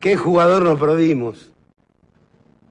¿Qué jugador nos perdimos?